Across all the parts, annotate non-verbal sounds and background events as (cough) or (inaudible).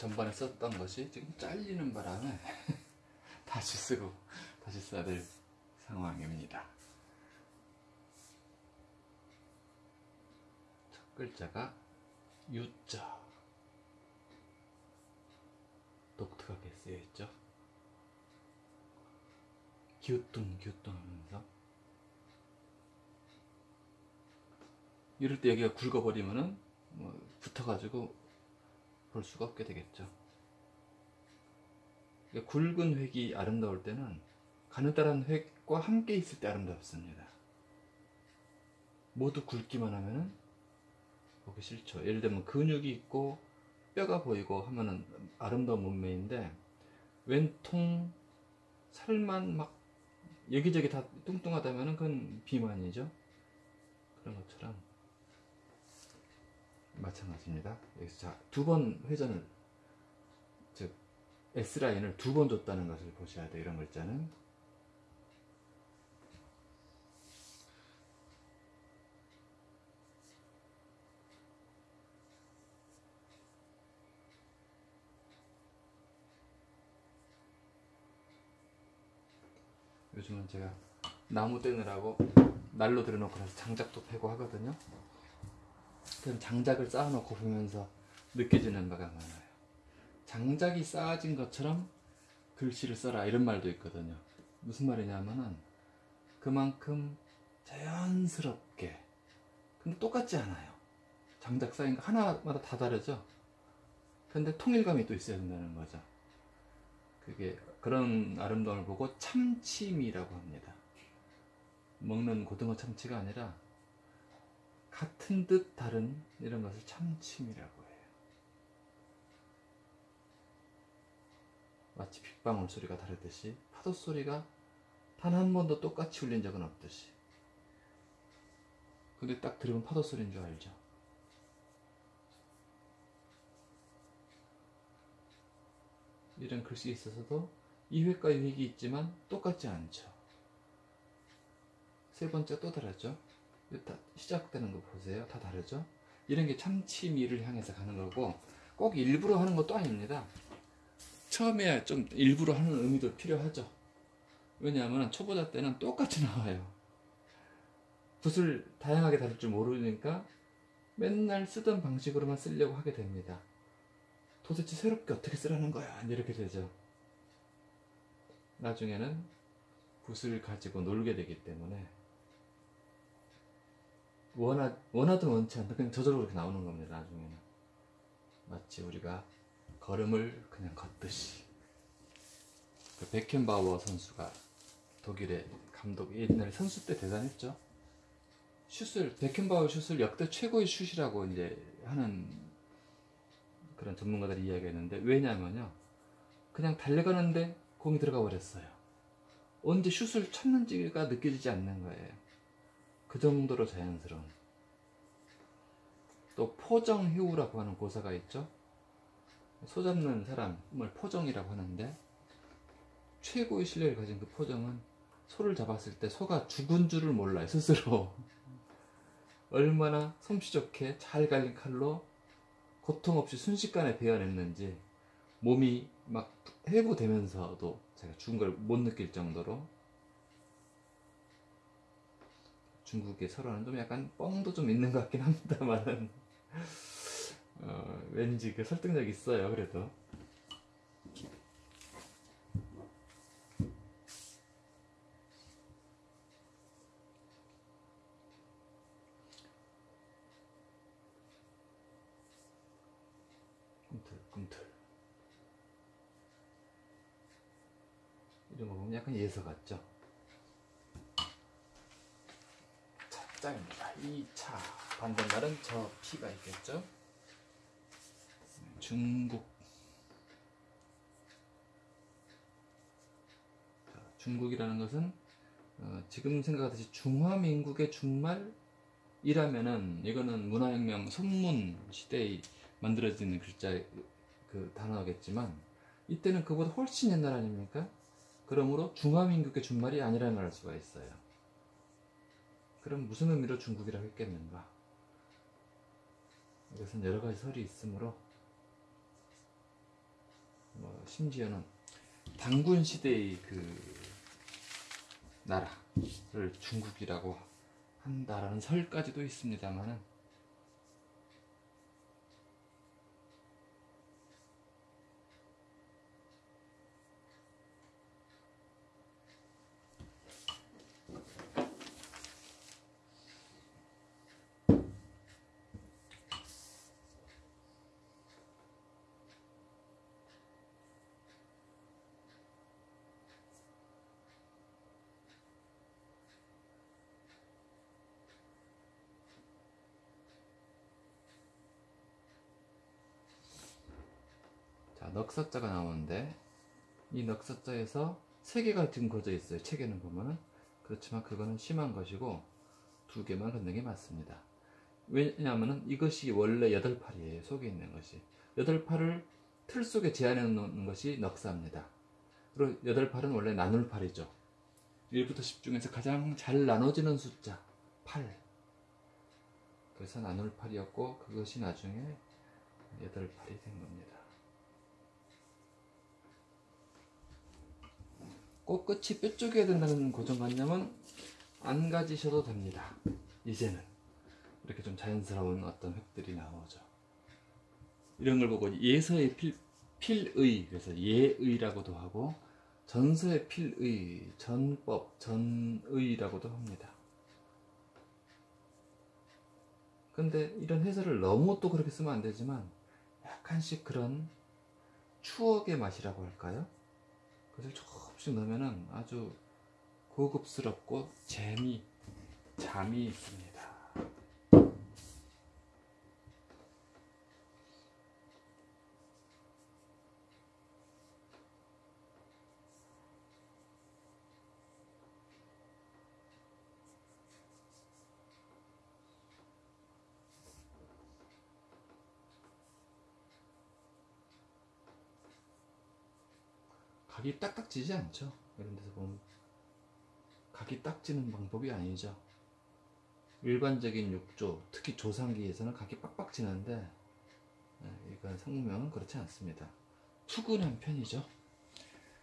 전반에 썼던 것이 지금 잘리는 바람에 (laughs) 다시 쓰고 다시 써야 될 상황입니다. 첫 글자가 유자 독특하게 쓰여 있죠. 기우뚱 기우뚱 하면서 이럴 때 여기가 굵어버리면은 뭐 붙어가지고 볼 수가 없게 되겠죠. 그러니까 굵은 획이 아름다울 때는 가느다란 획과 함께 있을 때 아름답습니다. 모두 굵기만 하면은 보기 싫죠. 예를 들면 근육이 있고 뼈가 보이고 하면은 아름다운 몸매인데 왼통 살만 막 여기저기 다 뚱뚱하다면은 그건 비만이죠. 그런 것처럼 마찬가지입니다. 여기서 자, 두번 회전을 즉 S라인을 두 번 줬다는 것을 보셔야 돼요. 이런 글자는 요즘은 제가 나무 떼느라고 난로 들여놓고 나서 장작도 패고 하거든요. 그럼 장작을 쌓아놓고 보면서 느껴지는 바가 많아요. 장작이 쌓아진 것처럼 글씨를 써라 이런 말도 있거든요. 무슨 말이냐면은 그만큼 자연스럽게 근데 똑같지 않아요. 장작 쌓인 거 하나마다 다 다르죠. 근데 통일감이 또 있어야 된다는 거죠. 그게 그런 아름다움을 보고 참치미라고 합니다. 먹는 고등어 참치가 아니라 같은 듯 다른 이런 것을 참침이라고 해요. 마치 빗방울 소리가 다르듯이 파도 소리가 단 한 번도 똑같이 울린 적은 없듯이. 근데 딱 들으면 파도 소리인 줄 알죠. 이런 글씨 있어서도 이 획과 이 획이 있지만 똑같지 않죠. 세 번째 또 다르죠. 다 시작되는 거 보세요. 다 다르죠? 이런 게 참치미를 향해서 가는 거고 꼭 일부러 하는 것도 아닙니다. 처음에 좀 일부러 하는 의미도 필요하죠. 왜냐하면 초보자 때는 똑같이 나와요. 붓을 다양하게 다룰 줄 모르니까 맨날 쓰던 방식으로만 쓰려고 하게 됩니다. 도대체 새롭게 어떻게 쓰라는 거야? 이렇게 되죠. 나중에는 붓을 가지고 놀게 되기 때문에 원하, 원하든 원치 않든 그냥 저절로 그렇게 나오는 겁니다. 나중에는 마치 우리가 걸음을 그냥 걷듯이 그 베켄바우어 선수가 독일의 감독 옛날에 선수 때 대단했죠. 슛을 베켄바우어 슛을 역대 최고의 슛이라고 이제 하는 그런 전문가들이 이야기했는데 왜냐면요 그냥 달려가는데 공이 들어가 버렸어요. 언제 슛을 쳤는지가 느껴지지 않는 거예요. 그 정도로 자연스러운. 또 포정휴라고 하는 고사가 있죠. 소 잡는 사람을 포정이라고 하는데 최고의 실력을 가진 그 포정은 소를 잡았을 때 소가 죽은 줄을 몰라요 스스로 (laughs) 얼마나 솜씨 좋게 잘 갈린 칼로 고통 없이 순식간에 베어냈는지 몸이 막 회부되면서도 제가 죽은 걸 못 느낄 정도로 중국의 설화는 좀 약간 뻥도 좀 있는 것 같긴 합니다만 어, 왠지 그 설득력 있어요 그래도. 꿈틀 꿈틀. 이런 거 보면 약간 예서 같죠 짝입니다 2차 반대말은 저 P가 있겠죠 중국 자, 중국이라는 것은 어, 지금 생각하듯이 중화민국의 중말이라면은 이거는 문화혁명 선문 시대에 만들어지는 글자 그 단어겠지만 이때는 그보다 훨씬 옛날 아닙니까? 그러므로 중화민국의 준말이 아니라는 알 수가 있어요. 그럼 무슨 의미로 중국이라고 했겠는가? 이것은 여러 가지 설이 있으므로 심지어는 당군 시대의 그 나라를 중국이라고 한다라는 설까지도 있습니다만은 자 넉사자가 나오는데 이 넉사자에서 세 개가 그어져 있어요. 책에는 보면은 그렇지만 그거는 심한 것이고 두 개만 걷는 게 맞습니다. 왜냐하면은 이것이 원래 여덟 팔이에요. 속에 있는 것이. 여덟 팔을 틀 속에 제한해 놓는 것이 넉사입니다. 그리고 여덟 팔은 원래 나눌 팔이죠. 1부터 10 중에서 가장 잘 나눠지는 숫자 8 그래서 나눌 팔이었고 그것이 나중에 여덟 팔이 된 겁니다 꼭 끝이 뾰족해야 된다는 고정관념은 안 가지셔도 됩니다. 이제는 이렇게 좀 자연스러운 어떤 획들이 나오죠. 이런 걸 보고 예서의 필, 필의 그래서 예의라고도 하고 전서의 필의, 전법, 전의라고도 합니다. 근데 이런 해설을 너무 또 그렇게 쓰면 안 되지만 약간씩 그런 추억의 맛이라고 할까요? 그것을 조금씩 넣으면 아주 고급스럽고 재미, 잠이 각이 딱딱 지지 않죠. 이런 데서 보면 각이 딱 지는 방법이 아니죠. 일반적인 육조, 특히 조상기에서는 각이 빡빡 지는데 예, 이건 성명은 그렇지 않습니다. 투근한 편이죠.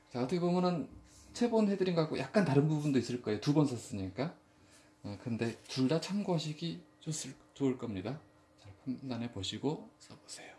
자 어떻게 보면은 세번 해드린 것하고 약간 다른 부분도 있을 거예요. 두 번 썼으니까. 어, 근데 둘 다 참고하시기 좋을 겁니다. 잘 판단해 보시고 써보세요.